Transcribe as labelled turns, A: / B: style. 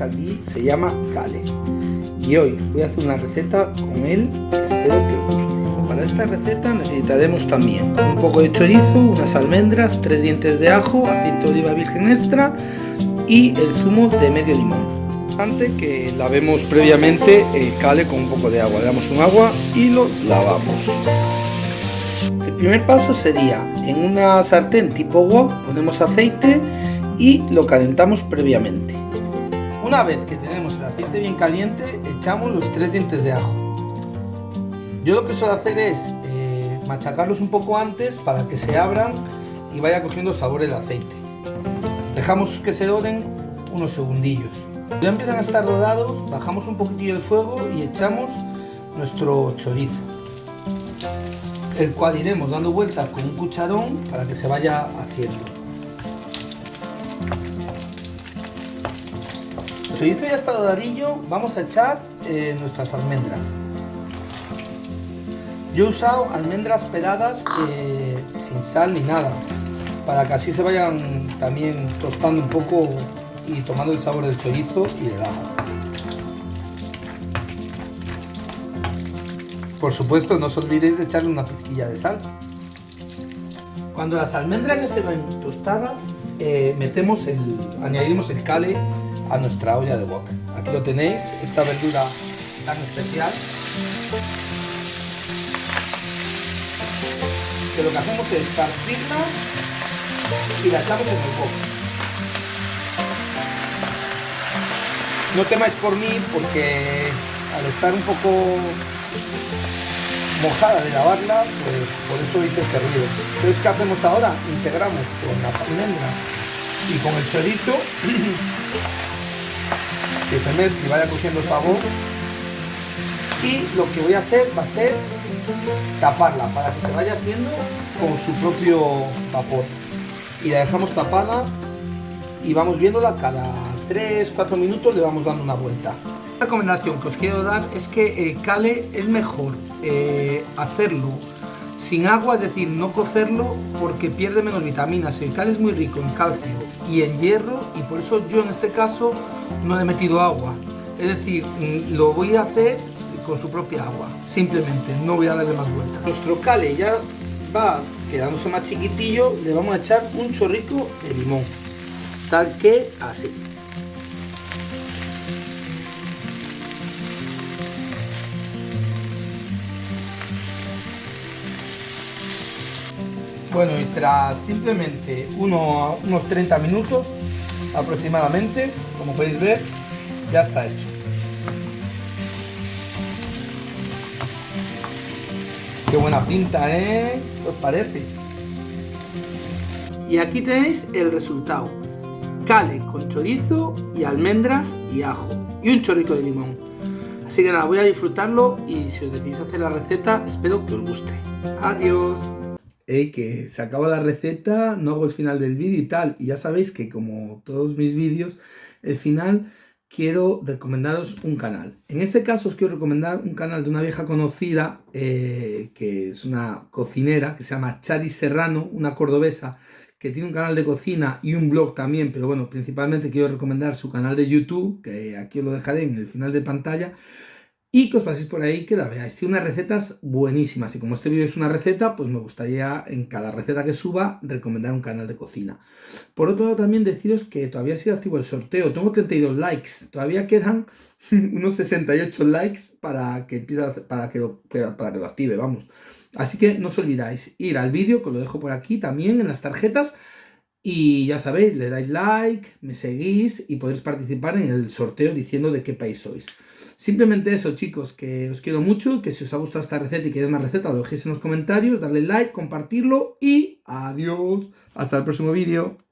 A: aquí se llama Kale. Y hoy voy a hacer una receta con él espero que os guste. Para esta receta necesitaremos también un poco de chorizo, unas almendras, tres dientes de ajo, aceite de oliva virgen extra y el zumo de medio limón. Antes que lavemos previamente el cale con un poco de agua. Le damos un agua y lo lavamos. El primer paso sería en una sartén tipo wok ponemos aceite y lo calentamos previamente. Una vez que tenemos el aceite bien caliente, echamos los tres dientes de ajo. Yo lo que suelo hacer es eh, machacarlos un poco antes para que se abran y vaya cogiendo sabor el aceite. Dejamos que se doren unos segundillos. Ya empiezan a estar dorados, bajamos un poquitillo el fuego y echamos nuestro chorizo, el cual iremos dando vueltas con un cucharón para que se vaya haciendo. El chorizo ya está doradillo, vamos a echar eh, nuestras almendras. Yo he usado almendras peladas eh, sin sal ni nada, para que así se vayan también tostando un poco y tomando el sabor del chorizo y del ajo. Por supuesto, no os olvidéis de echarle una pizquilla de sal. Cuando las almendras ya se ven tostadas, eh, metemos el, añadimos el cale a nuestra olla de wok. Aquí lo tenéis, esta verdura tan especial. Que lo que hacemos es partirla y la echamos en el wok. No temáis por mí porque al estar un poco mojada de lavarla, pues por eso hice este ruido. Entonces, ¿qué hacemos ahora? Integramos con las almendras y con el chorizo que se mezcle y vaya cogiendo sabor. Y lo que voy a hacer va a ser taparla para que se vaya haciendo con su propio vapor. Y la dejamos tapada y vamos viéndola cada 3-4 minutos le vamos dando una vuelta. La recomendación que os quiero dar es que el cale es mejor eh, hacerlo sin agua, es decir, no cocerlo porque pierde menos vitaminas. El cale es muy rico en calcio y en hierro y por eso yo en este caso no le he metido agua. Es decir, mm, lo voy a hacer con su propia agua, simplemente, no voy a darle más vuelta. Nuestro cale ya va quedándose más chiquitillo, le vamos a echar un chorrico de limón, tal que así. Bueno, y tras simplemente unos 30 minutos aproximadamente, como podéis ver, ya está hecho. Qué buena pinta, ¿eh? ¿Qué os parece? Y aquí tenéis el resultado. Cale con chorizo y almendras y ajo. Y un chorrico de limón. Así que nada, voy a disfrutarlo y si os decidís hacer la receta, espero que os guste. Adiós que se acaba la receta, no hago el final del vídeo y tal. Y ya sabéis que como todos mis vídeos, el final quiero recomendaros un canal. En este caso os quiero recomendar un canal de una vieja conocida, eh, que es una cocinera, que se llama Chari Serrano, una cordobesa, que tiene un canal de cocina y un blog también, pero bueno, principalmente quiero recomendar su canal de YouTube, que aquí os lo dejaré en el final de pantalla, y que os paséis por ahí que la veáis. Tiene unas recetas buenísimas y como este vídeo es una receta, pues me gustaría en cada receta que suba recomendar un canal de cocina. Por otro lado también deciros que todavía ha sido activo el sorteo, tengo 32 likes, todavía quedan unos 68 likes para que empiece, para que lo, para que lo active, vamos. Así que no os olvidáis ir al vídeo, que lo dejo por aquí también en las tarjetas, y ya sabéis, le dais like, me seguís y podéis participar en el sorteo diciendo de qué país sois. Simplemente eso, chicos, que os quiero mucho, que si os ha gustado esta receta y queréis más receta, lo dejéis en los comentarios, darle like, compartirlo y adiós. Hasta el próximo vídeo.